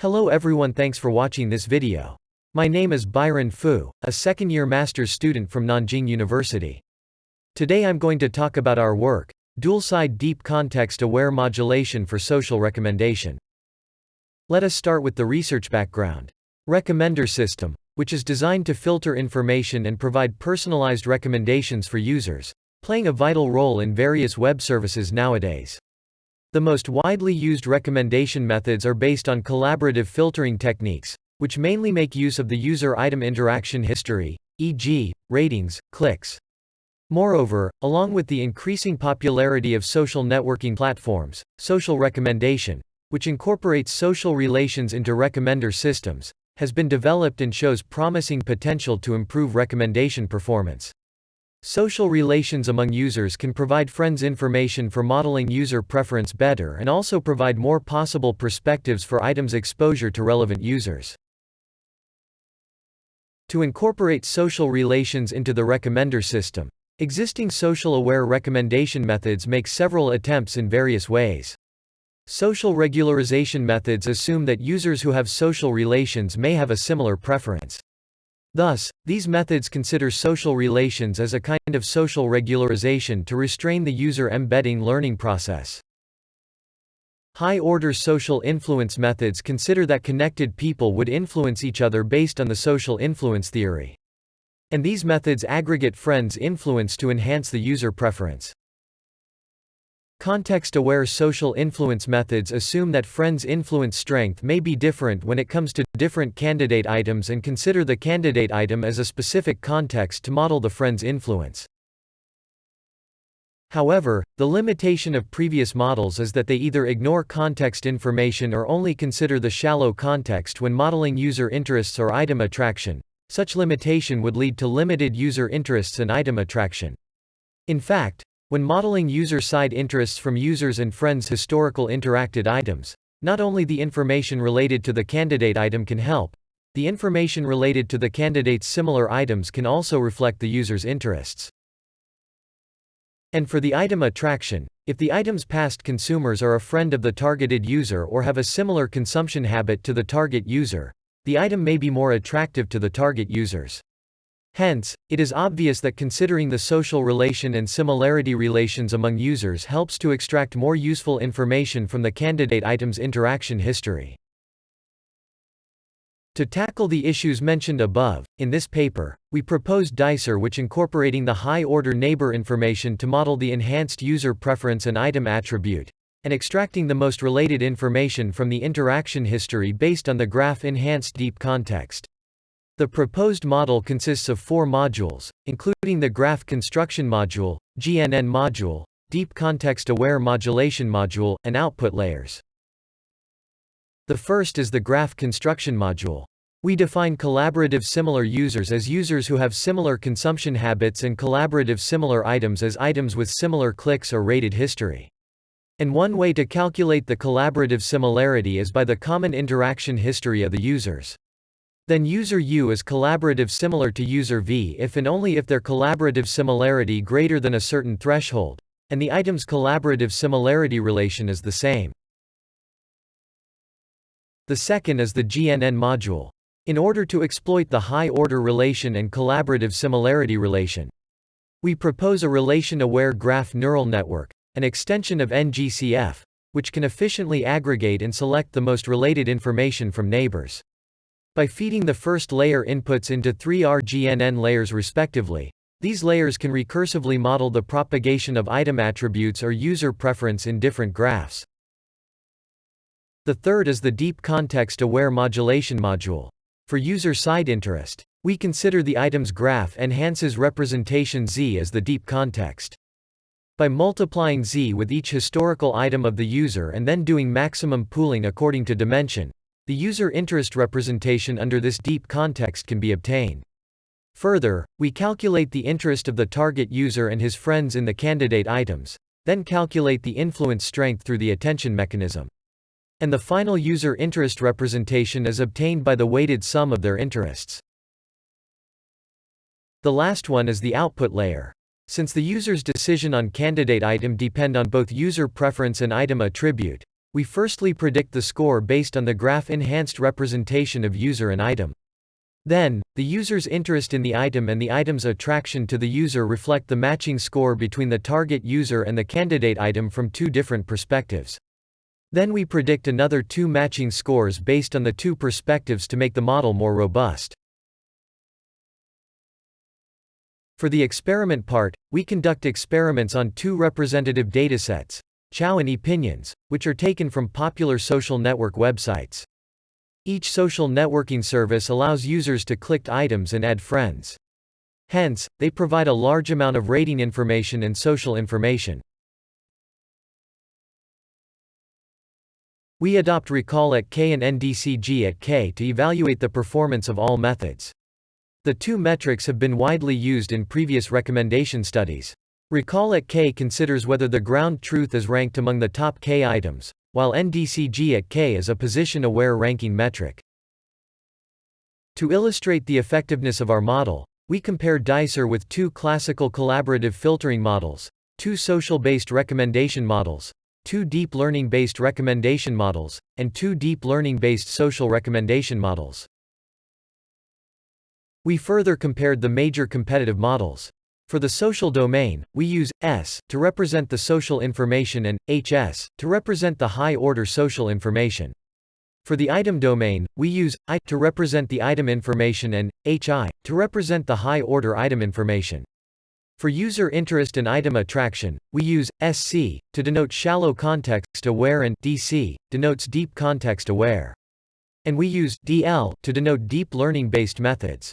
Hello everyone thanks for watching this video. My name is Bairan Fu, a second-year master's student from Nanjing University. Today I'm going to talk about our work, Dual-Side Deep Context-Aware Modulation for Social Recommendation. Let us start with the research background. Recommender system, which is designed to filter information and provide personalized recommendations for users, playing a vital role in various web services nowadays. The most widely used recommendation methods are based on collaborative filtering techniques, which mainly make use of the user item interaction history, e.g., ratings, clicks. Moreover, along with the increasing popularity of social networking platforms, social recommendation, which incorporates social relations into recommender systems, has been developed and shows promising potential to improve recommendation performance. Social relations among users can provide friends information for modeling user preference better and also provide more possible perspectives for items exposure to relevant users. To incorporate social relations into the recommender system, existing social-aware recommendation methods make several attempts in various ways. Social regularization methods assume that users who have social relations may have a similar preference. Thus, these methods consider social relations as a kind of social regularization to restrain the user embedding learning process. High-order social influence methods consider that connected people would influence each other based on the social influence theory. And these methods aggregate friends' influence to enhance the user preference. Context-aware social influence methods assume that friends' influence strength may be different when it comes to different candidate items and consider the candidate item as a specific context to model the friend's influence. However, the limitation of previous models is that they either ignore context information or only consider the shallow context when modeling user interests or item attraction. Such limitation would lead to limited user interests and item attraction. In fact, when modeling user-side interests from users and friends' historical interacted items, not only the information related to the candidate item can help, the information related to the candidate's similar items can also reflect the user's interests. And for the item attraction, if the item's past consumers are a friend of the targeted user or have a similar consumption habit to the target user, the item may be more attractive to the target users. Hence, it is obvious that considering the social relation and similarity relations among users helps to extract more useful information from the candidate item's interaction history. To tackle the issues mentioned above, in this paper, we proposed DICER which incorporating the high-order neighbor information to model the enhanced user preference and item attribute, and extracting the most related information from the interaction history based on the graph enhanced deep context. The proposed model consists of four modules, including the Graph Construction Module, GNN Module, Deep Context Aware Modulation Module, and Output Layers. The first is the Graph Construction Module. We define collaborative similar users as users who have similar consumption habits and collaborative similar items as items with similar clicks or rated history. And one way to calculate the collaborative similarity is by the common interaction history of the users. Then user U is collaborative similar to user V if and only if their collaborative similarity greater than a certain threshold, and the item's collaborative similarity relation is the same. The second is the GNN module. In order to exploit the high-order relation and collaborative similarity relation, we propose a relation-aware graph neural network, an extension of NGCF, which can efficiently aggregate and select the most related information from neighbors. By feeding the first layer inputs into three RGNN layers respectively, these layers can recursively model the propagation of item attributes or user preference in different graphs. The third is the Deep Context Aware Modulation module. For user-side interest, we consider the item's graph enhances representation Z as the deep context. By multiplying Z with each historical item of the user and then doing maximum pooling according to dimension, the user interest representation under this deep context can be obtained. Further, we calculate the interest of the target user and his friends in the candidate items, then calculate the influence strength through the attention mechanism. And the final user interest representation is obtained by the weighted sum of their interests. The last one is the output layer. Since the user's decision on candidate item depend on both user preference and item attribute, We firstly predict the score based on the graph-enhanced representation of user and item. Then, the user's interest in the item and the item's attraction to the user reflect the matching score between the target user and the candidate item from two different perspectives. Then we predict another two matching scores based on the two perspectives to make the model more robust. For the experiment part, we conduct experiments on two representative datasets, Ciao and Epinions, which are taken from popular social network websites. Each social networking service allows users to click items and add friends. Hence, they provide a large amount of rating information and social information. We adopt Recall at K and NDCG at K to evaluate the performance of all methods. The two metrics have been widely used in previous recommendation studies. Recall at K considers whether the ground truth is ranked among the top K items, while NDCG at K is a position-aware ranking metric. To illustrate the effectiveness of our model, we compare Dicer with two classical collaborative filtering models, two social-based recommendation models, two deep learning-based recommendation models, and two deep learning-based social recommendation models. We further compared the major competitive models. For the social domain, we use S to represent the social information and HS to represent the high-order social information. For the item domain, we use I to represent the item information and HI to represent the high-order item information. For user interest and item attraction, we use SC to denote shallow context aware and DC denotes deep context aware. And we use DL to denote deep learning based methods.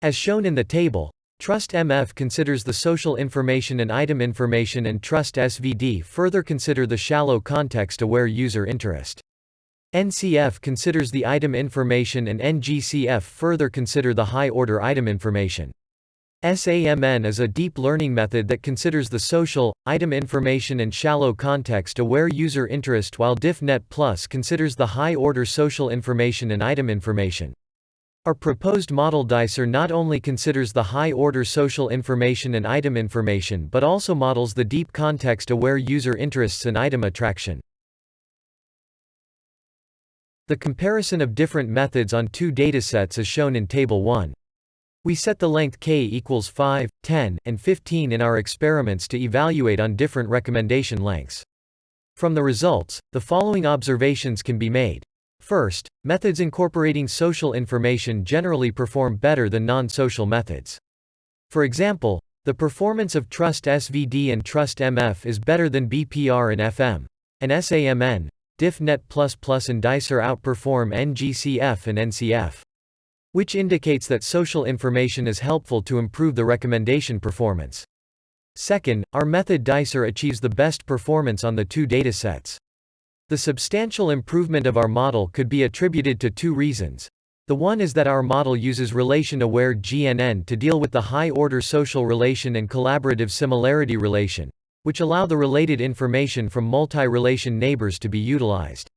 As shown in the table, Trust MF considers the social information and item information and Trust SVD further consider the shallow context-aware user interest. NCF considers the item information and NGCF further consider the high-order item information. SAMN is a deep learning method that considers the social, item information and shallow context-aware user interest while DiffNet Plus considers the high-order social information and item information. Our proposed model Dicer not only considers the high-order social information and item information but also models the deep context-aware user interests and item attraction. The comparison of different methods on two datasets is shown in Table 1. We set the length k equals 5, 10, and 15 in our experiments to evaluate on different recommendation lengths. From the results, the following observations can be made. First, methods incorporating social information generally perform better than non-social methods. For example, the performance of Trust SVD and Trust MF is better than BPR and FM. And SAMN, DiffNet++ and Dicer outperform NGCF and NCF. Which indicates that social information is helpful to improve the recommendation performance. Second, our method Dicer achieves the best performance on the two datasets. The substantial improvement of our model could be attributed to two reasons. The one is that our model uses relation-aware GNN to deal with the high-order social relation and collaborative similarity relation, which allow the related information from multi-relation neighbors to be utilized.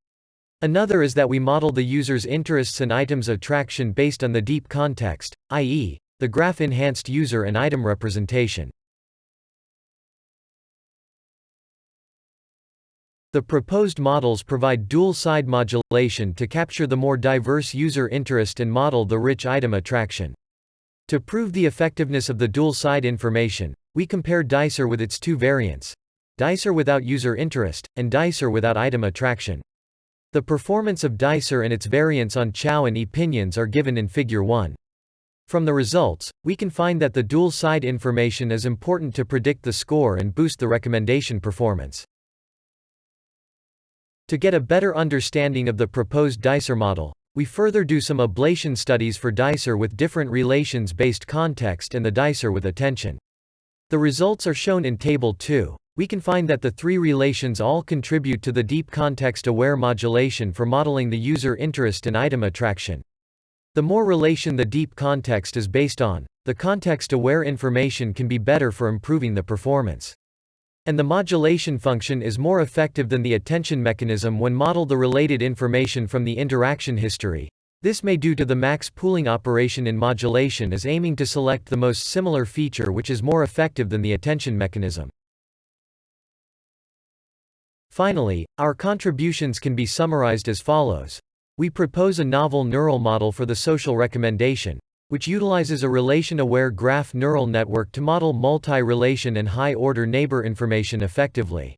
Another is that we model the user's interests and items attraction based on the deep context, i.e., the graph-enhanced user and item representation. The proposed models provide dual-side modulation to capture the more diverse user interest and model the rich item attraction. To prove the effectiveness of the dual-side information, we compare Dicer with its two variants, Dicer without user interest, and Dicer without item attraction. The performance of Dicer and its variants on Ciao and Epinions are given in Figure 1. From the results, we can find that the dual-side information is important to predict the score and boost the recommendation performance. To get a better understanding of the proposed Dicer model, we further do some ablation studies for Dicer with different relations-based context and the Dicer with attention. The results are shown in Table 2. We can find that the three relations all contribute to the deep context-aware modulation for modeling the user interest and item attraction. The more relation the deep context is based on, the context-aware information can be better for improving the performance. And the modulation function is more effective than the attention mechanism when model the related information from the interaction history. This may due to the max pooling operation in modulation is aiming to select the most similar feature which is more effective than the attention mechanism. Finally, our contributions can be summarized as follows. We propose a novel neural model for the social recommendation, which utilizes a relation-aware graph neural network to model multi-relation and high-order neighbor information effectively.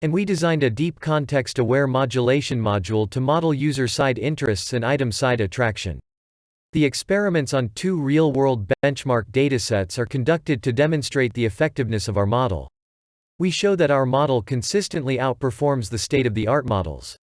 And we designed a deep context-aware modulation module to model user-side interests and item-side attraction. The experiments on two real-world benchmark datasets are conducted to demonstrate the effectiveness of our model. We show that our model consistently outperforms the state-of-the-art models.